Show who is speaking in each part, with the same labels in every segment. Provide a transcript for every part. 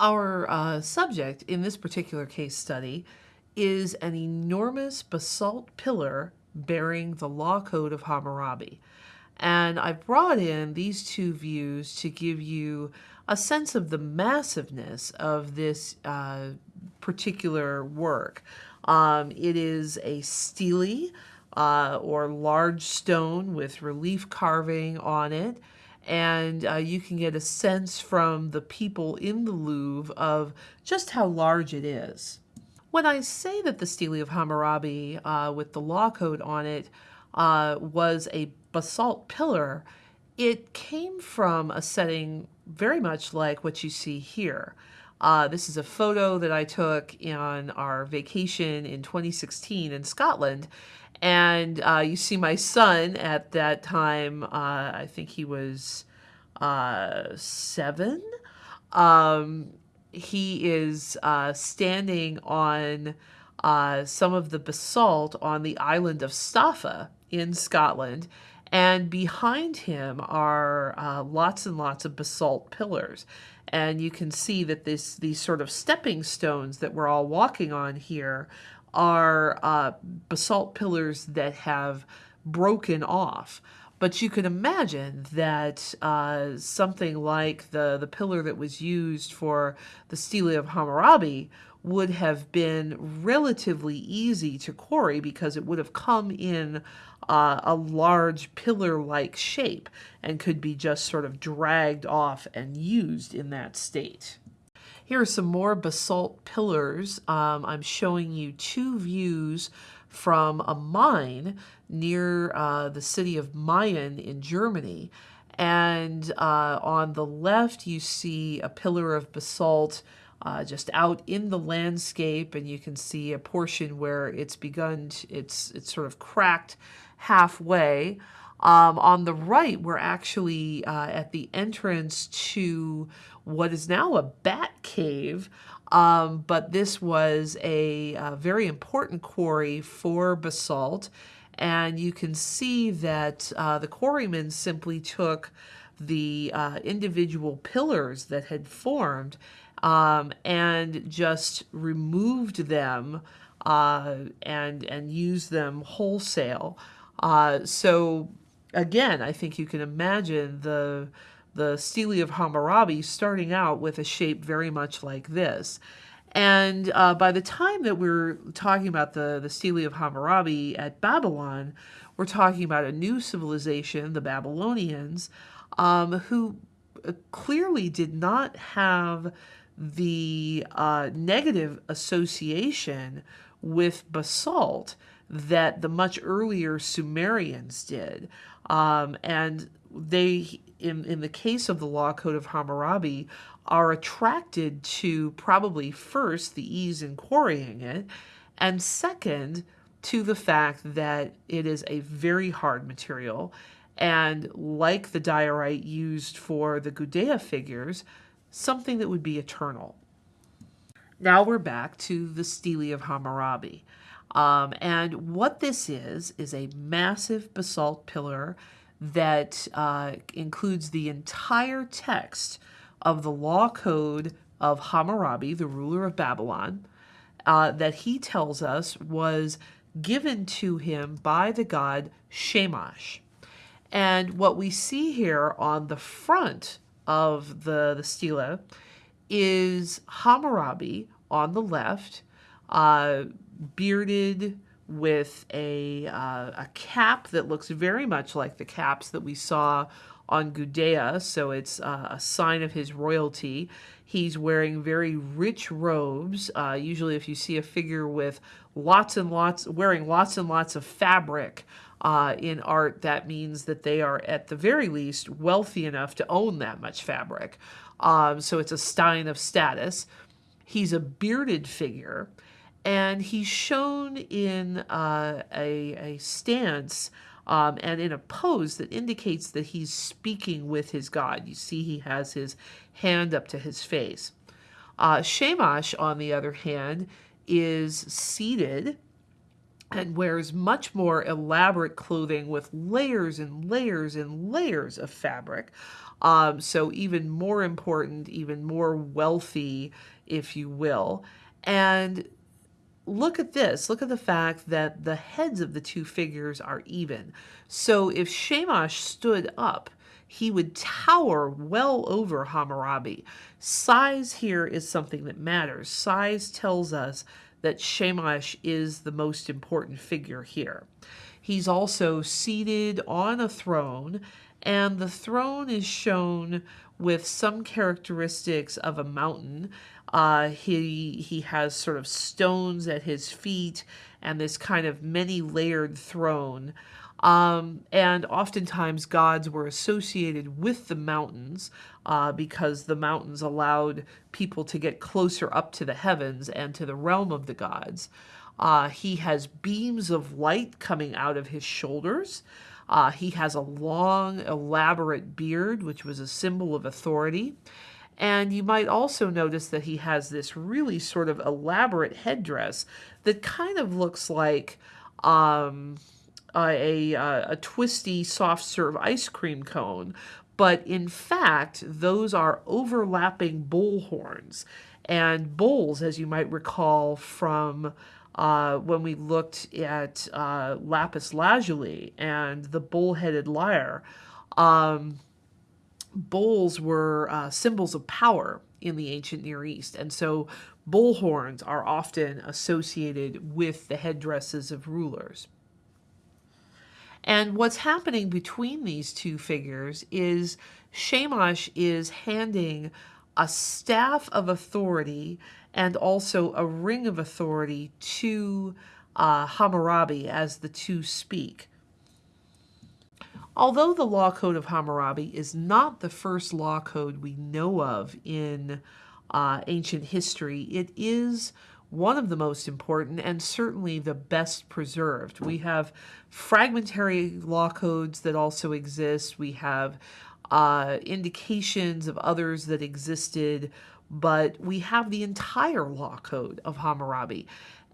Speaker 1: Our uh, subject in this particular case study is an enormous basalt pillar bearing the law code of Hammurabi. And I've brought in these two views to give you a sense of the massiveness of this uh, particular work. Um, it is a stele uh, or large stone with relief carving on it and uh, you can get a sense from the people in the Louvre of just how large it is. When I say that the Stele of Hammurabi uh, with the law code on it uh, was a basalt pillar, it came from a setting very much like what you see here. Uh, this is a photo that I took on our vacation in 2016 in Scotland, and uh, you see my son at that time, uh, I think he was uh, seven. Um, he is uh, standing on uh, some of the basalt on the island of Staffa in Scotland. And behind him are uh, lots and lots of basalt pillars. And you can see that this these sort of stepping stones that we're all walking on here are uh, basalt pillars that have broken off. But you can imagine that uh, something like the, the pillar that was used for the Stele of Hammurabi would have been relatively easy to quarry because it would have come in uh, a large pillar-like shape and could be just sort of dragged off and used in that state. Here are some more basalt pillars. Um, I'm showing you two views from a mine near uh, the city of Mayen in Germany. And uh, on the left, you see a pillar of basalt uh, just out in the landscape, and you can see a portion where it's begun, to, it's, it's sort of cracked halfway. Um, on the right, we're actually uh, at the entrance to what is now a bat cave, um, but this was a, a, very important quarry for basalt. And you can see that uh, the quarrymen simply took the uh, individual pillars that had formed um, and just removed them uh, and, and used them wholesale. Uh, so again, I think you can imagine the the Stele of Hammurabi starting out with a shape very much like this. And uh, by the time that we're talking about the, the Stele of Hammurabi at Babylon, we're talking about a new civilization, the Babylonians, um, who uh, clearly did not have the uh, negative association with basalt that the much earlier Sumerians did. Um, and they in, in the case of the law code of Hammurabi, are attracted to probably first the ease in quarrying it, and second, to the fact that it is a very hard material. And like the diorite used for the Gudea figures, something that would be eternal. Now we're back to the Stele of Hammurabi. Um, and what this is, is a massive basalt pillar that uh, includes the entire text of the law code of Hammurabi, the ruler of Babylon, uh, that he tells us was given to him by the god Shamash. And what we see here on the front of the, the stela is Hammurabi on the left, uh, bearded, with a, uh, a cap that looks very much like the caps that we saw on Gudea, so it's uh, a sign of his royalty. He's wearing very rich robes. Uh, usually if you see a figure with lots and lots, wearing lots and lots of fabric uh, in art, that means that they are at the very least wealthy enough to own that much fabric. Um, so it's a sign of status. He's a bearded figure and he's shown in uh, a, a stance um, and in a pose that indicates that he's speaking with his God. You see he has his hand up to his face. Uh, Shamash, on the other hand, is seated and wears much more elaborate clothing with layers and layers and layers of fabric. Um, so even more important, even more wealthy, if you will. And look at this. Look at the fact that the heads of the two figures are even. So if Shamash stood up, he would tower well over Hammurabi. Size here is something that matters. Size tells us that Shamash is the most important figure here. He's also seated on a throne, and the throne is shown with some characteristics of a mountain. Uh, he he has sort of stones at his feet and this kind of many layered throne. Um, and oftentimes gods were associated with the mountains uh, because the mountains allowed people to get closer up to the heavens and to the realm of the gods. Uh, he has beams of light coming out of his shoulders. Uh, he has a long, elaborate beard, which was a symbol of authority. And you might also notice that he has this really sort of elaborate headdress that kind of looks like um, a, a, a twisty soft serve ice cream cone. But in fact, those are overlapping bull horns. And bulls, as you might recall from uh, when we looked at uh, lapis lazuli and the bull-headed lyre, um, bulls were uh, symbols of power in the ancient Near East. And so bull horns are often associated with the headdresses of rulers. And what's happening between these two figures is Shamash is handing a staff of authority and also a ring of authority to uh, Hammurabi as the two speak. Although the Law Code of Hammurabi is not the first law code we know of in uh, ancient history, it is one of the most important and certainly the best preserved. We have fragmentary law codes that also exist. We have uh, indications of others that existed, but we have the entire law code of Hammurabi.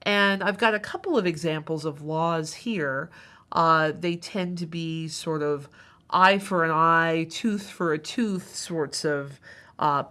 Speaker 1: And I've got a couple of examples of laws here. Uh, they tend to be sort of eye for an eye, tooth for a tooth sorts of uh.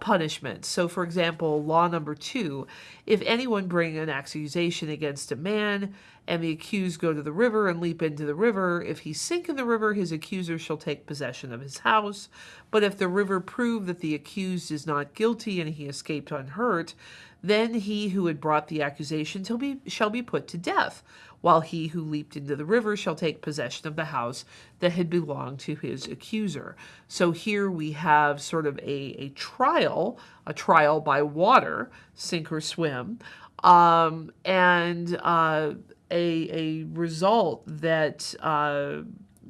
Speaker 1: So, for example, law number two if anyone bring an accusation against a man, and the accused go to the river and leap into the river, if he sink in the river, his accuser shall take possession of his house. But if the river prove that the accused is not guilty and he escaped unhurt, then he who had brought the accusation shall be, shall be put to death, while he who leaped into the river shall take possession of the house that had belonged to his accuser. So here we have sort of a, a trial, a trial by water, sink or swim, um, and uh, a, a result that uh,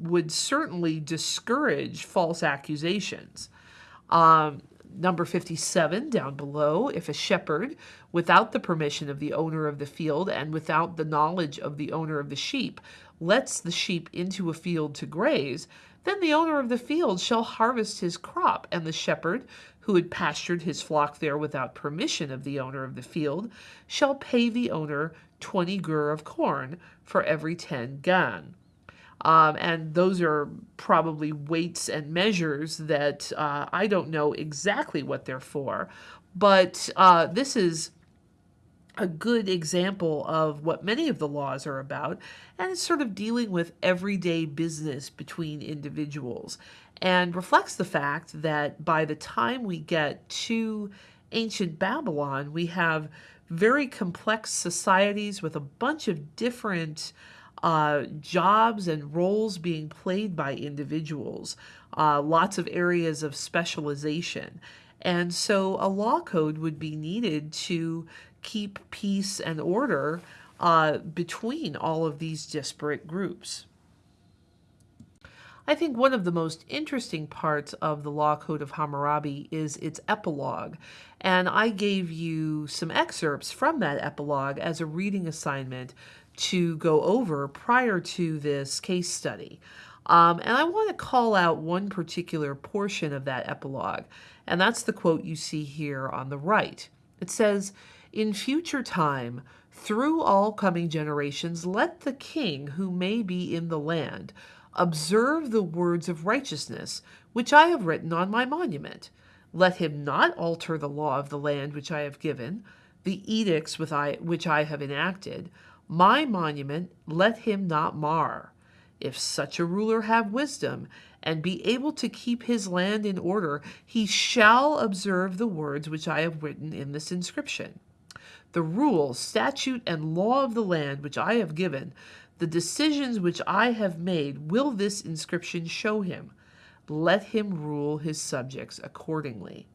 Speaker 1: would certainly discourage false accusations. Um, number 57 down below, if a shepherd, without the permission of the owner of the field and without the knowledge of the owner of the sheep, lets the sheep into a field to graze, then the owner of the field shall harvest his crop, and the shepherd, who had pastured his flock there without permission of the owner of the field, shall pay the owner 20 gur of corn for every 10 gan. Um, and those are probably weights and measures that uh, I don't know exactly what they're for. But uh, this is a good example of what many of the laws are about, and it's sort of dealing with everyday business between individuals, and reflects the fact that by the time we get to ancient Babylon, we have very complex societies with a bunch of different uh, jobs and roles being played by individuals, uh, lots of areas of specialization. And so a law code would be needed to keep peace and order uh, between all of these disparate groups. I think one of the most interesting parts of the Law Code of Hammurabi is its epilogue, and I gave you some excerpts from that epilogue as a reading assignment to go over prior to this case study. Um, and I want to call out one particular portion of that epilogue, and that's the quote you see here on the right. It says, In future time, through all coming generations, let the king who may be in the land observe the words of righteousness, which I have written on my monument. Let him not alter the law of the land which I have given, the edicts I, which I have enacted. My monument let him not mar. If such a ruler have wisdom, and be able to keep his land in order, he shall observe the words which I have written in this inscription. The rule, statute, and law of the land which I have given, the decisions which I have made, will this inscription show him. Let him rule his subjects accordingly.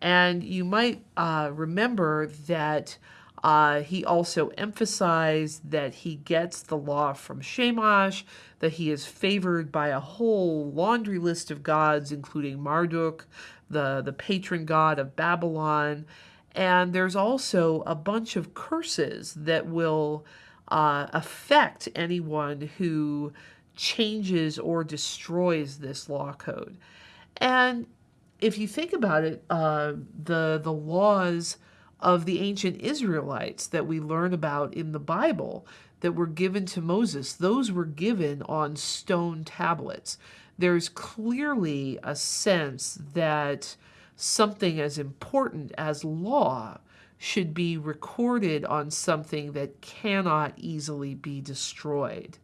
Speaker 1: And you might uh, remember that uh, he also emphasized that he gets the law from Shamash, that he is favored by a whole laundry list of gods, including Marduk, the, the patron god of Babylon. And there's also a bunch of curses that will uh, affect anyone who changes or destroys this law code. And if you think about it, uh, the the laws of the ancient Israelites that we learn about in the Bible that were given to Moses, those were given on stone tablets. There's clearly a sense that something as important as law should be recorded on something that cannot easily be destroyed.